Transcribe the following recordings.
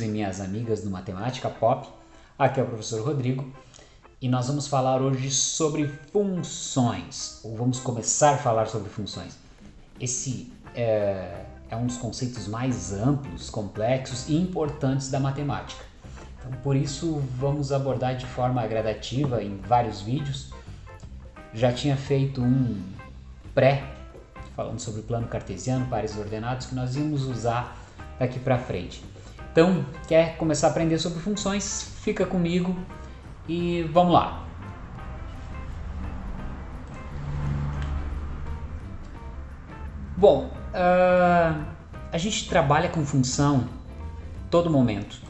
e minhas amigas do Matemática Pop. Aqui é o professor Rodrigo e nós vamos falar hoje sobre funções, ou vamos começar a falar sobre funções. Esse é, é um dos conceitos mais amplos, complexos e importantes da matemática. Então, por isso, vamos abordar de forma gradativa em vários vídeos. Já tinha feito um pré falando sobre o plano cartesiano, pares ordenados, que nós íamos usar daqui para frente. Então, quer começar a aprender sobre funções? Fica comigo e vamos lá. Bom, uh, a gente trabalha com função todo momento,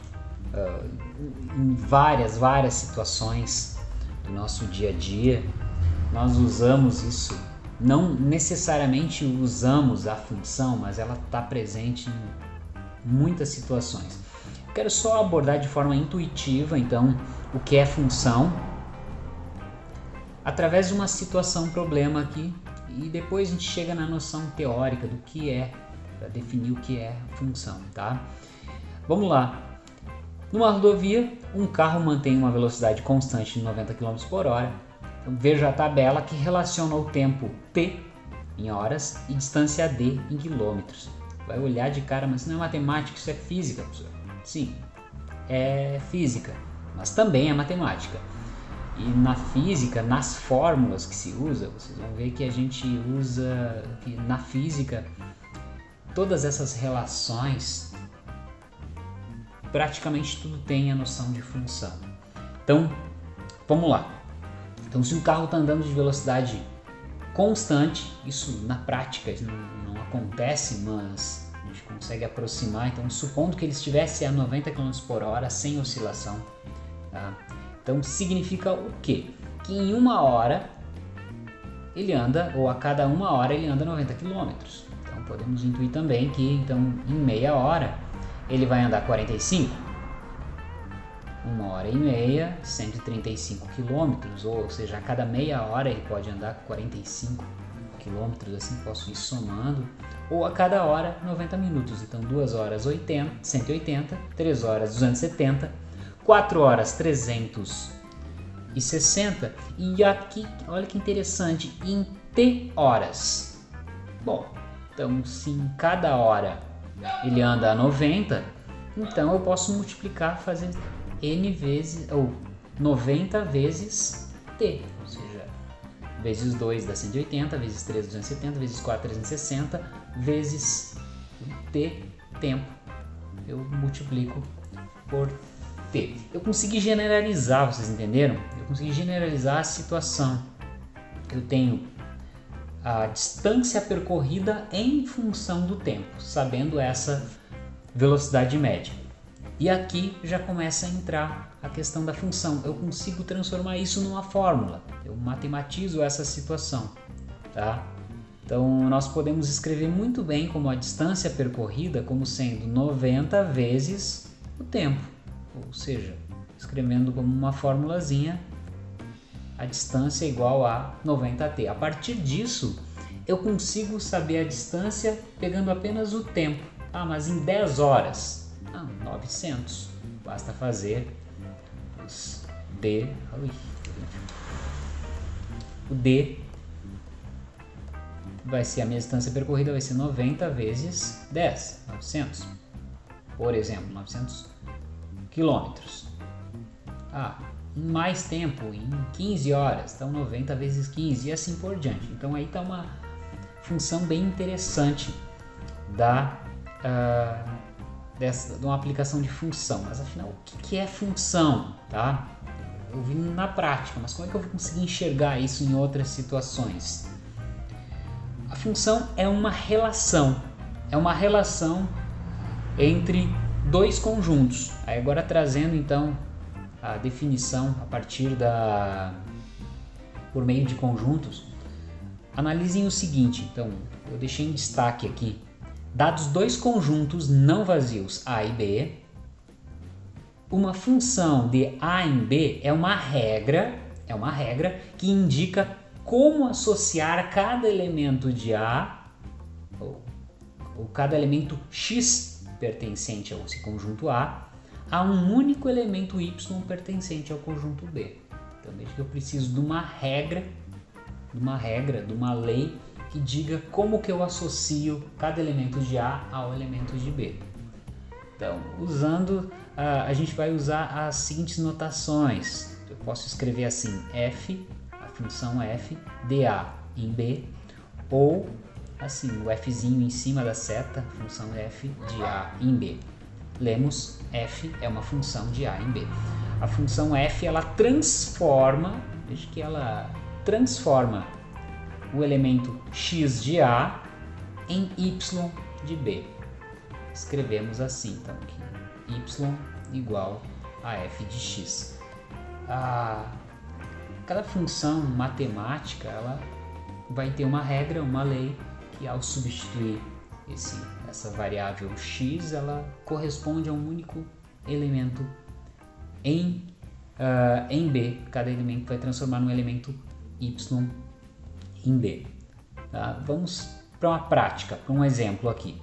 uh, em várias, várias situações do nosso dia a dia. Nós usamos isso, não necessariamente usamos a função, mas ela está presente em muitas situações. Quero só abordar de forma intuitiva, então, o que é função, através de uma situação problema aqui, e depois a gente chega na noção teórica do que é, para definir o que é função, tá? Vamos lá. Numa rodovia, um carro mantém uma velocidade constante de 90 km por hora. Então, veja a tabela que relaciona o tempo t em horas e distância d em quilômetros vai olhar de cara, mas isso não é matemática, isso é física, professor. Sim, é física, mas também é matemática. E na física, nas fórmulas que se usa, vocês vão ver que a gente usa que na física todas essas relações praticamente tudo tem a noção de função. Então, vamos lá. Então, se um carro está andando de velocidade constante, isso na prática acontece, mas a gente consegue aproximar. Então, supondo que ele estivesse a 90 km por hora sem oscilação, tá? então significa o quê? Que em uma hora ele anda, ou a cada uma hora ele anda 90 km. Então podemos intuir também que então em meia hora ele vai andar 45 uma hora e meia, 135 quilômetros, ou seja, a cada meia hora ele pode andar 45 quilômetros, assim posso ir somando, ou a cada hora 90 minutos, então 2 horas 80, 180, 3 horas 270, 4 horas 360 e aqui, olha que interessante, em T horas. Bom, então se em cada hora ele anda a 90, então eu posso multiplicar, fazer n vezes, ou 90 vezes t, vezes 2 dá 180, vezes 3 270, vezes 4 360, vezes t tempo. Eu multiplico por t. Eu consegui generalizar, vocês entenderam? Eu consegui generalizar a situação. Eu tenho a distância percorrida em função do tempo, sabendo essa velocidade média. E aqui já começa a entrar a questão da função. Eu consigo transformar isso numa fórmula. Eu matematizo essa situação, tá? Então nós podemos escrever muito bem como a distância percorrida como sendo 90 vezes o tempo. Ou seja, escrevendo como uma formulazinha, a distância é igual a 90t. A partir disso, eu consigo saber a distância pegando apenas o tempo. Ah, mas em 10 horas 900. Basta fazer D. O D vai ser a minha distância percorrida, vai ser 90 vezes 10, 900. Por exemplo, 900 quilômetros. Ah, mais tempo, em 15 horas, então 90 vezes 15 e assim por diante. Então aí está uma função bem interessante da uh, dessa, de uma aplicação de função. Mas afinal, o que, que é função? Tá? Eu vi na prática, mas como é que eu vou conseguir enxergar isso em outras situações? A função é uma relação, é uma relação entre dois conjuntos. Aí agora trazendo então a definição a partir da por meio de conjuntos, analisem o seguinte. Então, eu deixei em destaque aqui Dados dois conjuntos não vazios A e B, uma função de A em B é uma regra, é uma regra que indica como associar cada elemento de A ou, ou cada elemento X pertencente a esse conjunto A a um único elemento y pertencente ao conjunto B. Então veja que eu preciso de uma regra, de uma regra, de uma lei que diga como que eu associo cada elemento de A ao elemento de B. Então, usando, a gente vai usar as seguintes notações. Eu posso escrever assim, f, a função f, dA em B, ou assim, o fzinho em cima da seta, a função f de A em B. Lemos f é uma função de A em B. A função f, ela transforma, veja que ela transforma o elemento x de A em y de B. Escrevemos assim, então, aqui, y igual a f de x. A, cada função matemática, ela vai ter uma regra, uma lei, que ao substituir esse, essa variável x, ela corresponde a um único elemento em, uh, em B. Cada elemento vai transformar num elemento y em B. Tá? Vamos para uma prática, para um exemplo aqui.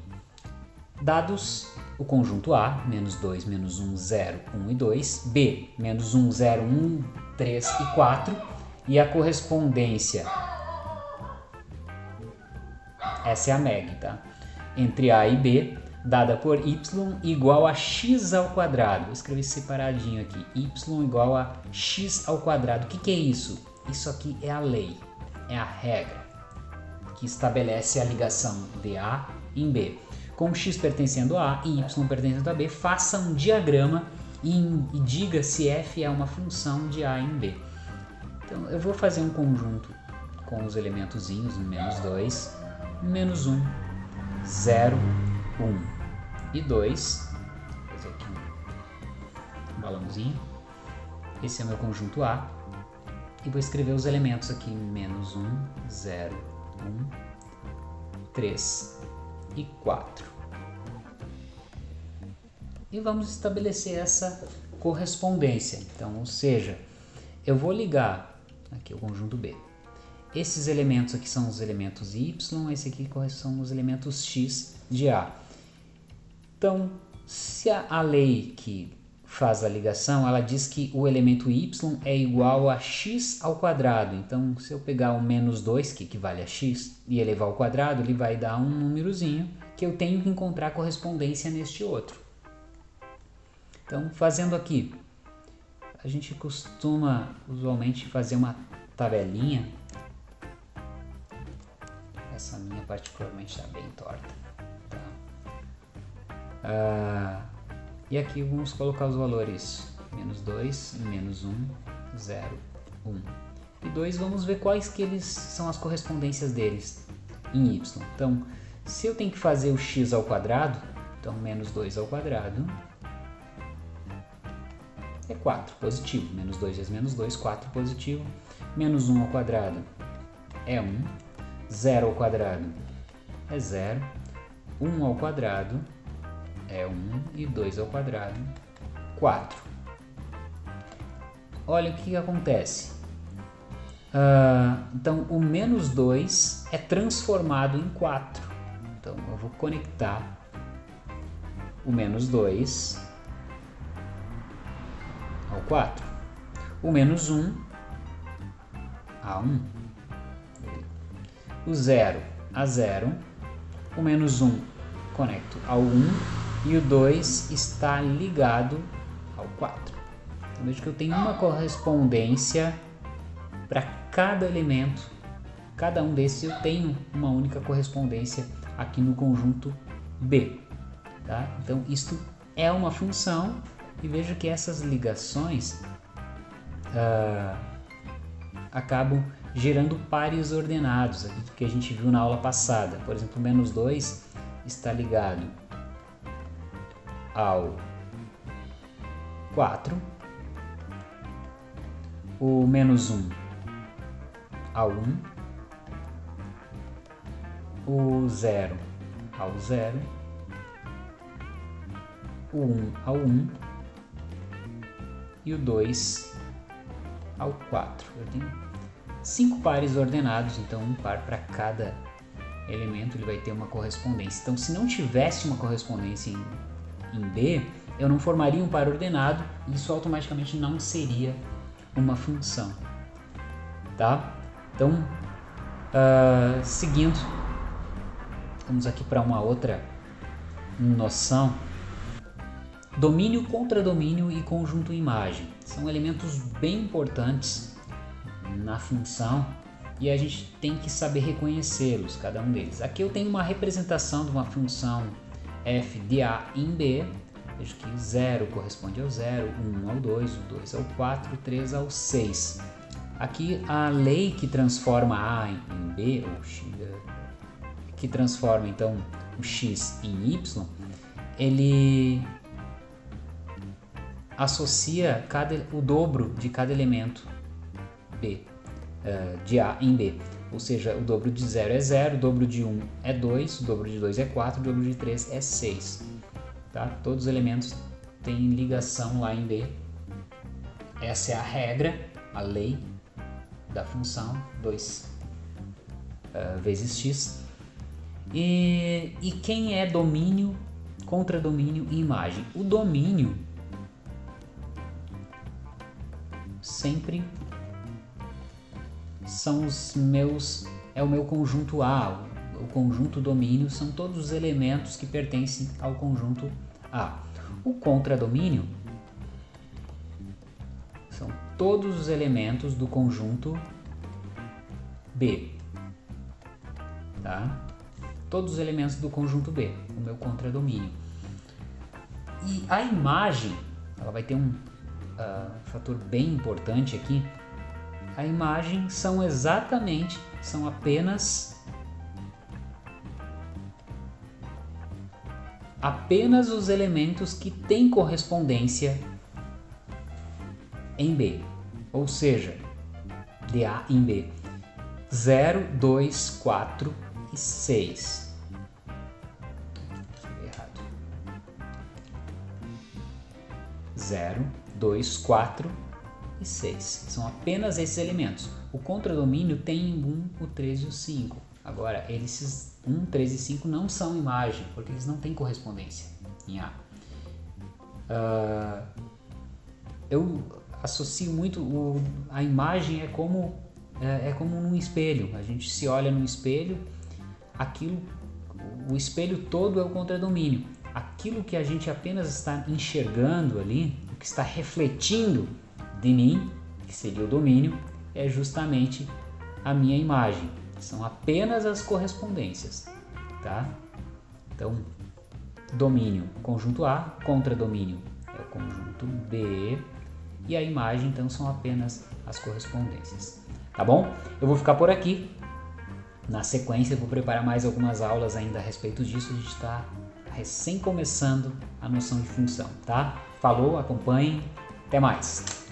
Dados o conjunto A, menos 2, menos 1, 0, 1 e 2, B, menos 1, 0, 1, 3 e 4, e a correspondência, essa é a MEG, tá? Entre A e B, dada por y igual a x ao quadrado. Vou escrever separadinho aqui, y igual a x ao quadrado. O que, que é isso? Isso aqui é a lei é a regra que estabelece a ligação de A em B. Com x pertencendo a A e y pertencendo a B, faça um diagrama e, e diga se f é uma função de A em B. Então eu vou fazer um conjunto com os elementozinhos, menos 2, menos 1, 0, 1 e 2. Vou fazer aqui um balãozinho. Esse é meu conjunto A e vou escrever os elementos aqui, menos 1, 0, 1, 3 e 4. E vamos estabelecer essa correspondência. Então, ou seja, eu vou ligar aqui o conjunto B. Esses elementos aqui são os elementos Y, esse aqui são os elementos X de A. Então, se a lei que faz a ligação, ela diz que o elemento y é igual a x ao quadrado. Então, se eu pegar o menos 2, que equivale a x, e elevar ao quadrado, ele vai dar um númerozinho que eu tenho que encontrar correspondência neste outro. Então, fazendo aqui, a gente costuma usualmente fazer uma tabelinha. Essa minha particularmente está bem torta. Tá? Ah, e aqui vamos colocar os valores menos 2, menos 1, 0, 1 e 2. Vamos ver quais que eles são as correspondências deles em y. Então, se eu tenho que fazer o x ao quadrado, então menos 2 ao quadrado é 4, positivo. Menos 2 vezes menos 2, 4 positivo. Menos 1 ao quadrado é 1. 0 ao quadrado é 0. 1 ao quadrado é 1 e 2 ao quadrado, 4. Olha o que, que acontece. Uh, então, o menos 2 é transformado em 4. Então, eu vou conectar o menos 2 ao 4. O menos 1 a 1. O 0 a 0. O menos 1 conecto ao 1 e o 2 está ligado ao 4. Então veja que eu tenho uma correspondência para cada elemento, cada um desses eu tenho uma única correspondência aqui no conjunto B. Tá? Então isto é uma função e veja que essas ligações uh, acabam gerando pares ordenados, que a gente viu na aula passada. Por exemplo, menos 2 está ligado ao 4, o menos 1 ao 1, o 0 ao 0, o 1 ao 1 e o 2 ao 4. Eu tenho cinco pares ordenados, então um par para cada elemento ele vai ter uma correspondência. Então, se não tivesse uma correspondência em em B, eu não formaria um par ordenado e isso automaticamente não seria uma função. Tá? Então, uh, seguindo, vamos aqui para uma outra noção. Domínio, contradomínio e conjunto imagem são elementos bem importantes na função e a gente tem que saber reconhecê-los, cada um deles. Aqui eu tenho uma representação de uma função f de a em b, vejo que 0 corresponde ao 0, 1 ao 2, o 2 ao 4, o 3 ao 6. Aqui a lei que transforma a em b, ou x, que transforma então o x em y, ele associa cada, o dobro de cada elemento b, uh, de A em B. Ou seja, o dobro de 0 é 0, o dobro de 1 é 2, o dobro de 2 é 4, o dobro de 3 é 6. Tá? Todos os elementos têm ligação lá em B. Essa é a regra, a lei da função 2 uh, eh, vezes x. E, e quem é domínio, contradomínio e imagem? O domínio sempre são os meus é o meu conjunto A, o conjunto domínio são todos os elementos que pertencem ao conjunto A. O contradomínio são todos os elementos do conjunto B. Tá? Todos os elementos do conjunto B, o meu contradomínio. E a imagem, ela vai ter um uh, fator bem importante aqui, a imagem são exatamente, são apenas apenas os elementos que têm correspondência em B, ou seja, de A em B. 0, 2, 4 e 6. Errado. 0, 2, 4 e 6. São apenas esses elementos. O contradomínio tem o 1, o 3 e o 5. Agora, esses 1, 3 e 5 não são imagem, porque eles não têm correspondência em A. Uh, eu associo muito o, a imagem é como é, é como num espelho. A gente se olha no espelho, aquilo, o espelho todo é o contradomínio. Aquilo que a gente apenas está enxergando ali, o que está refletindo de mim, que seria o domínio, é justamente a minha imagem. São apenas as correspondências, tá? Então, domínio, conjunto A, contra domínio é o conjunto B, e a imagem, então, são apenas as correspondências. Tá bom? Eu vou ficar por aqui. Na sequência, eu vou preparar mais algumas aulas ainda a respeito disso. A gente está recém começando a noção de função, tá? Falou, acompanhem, até mais!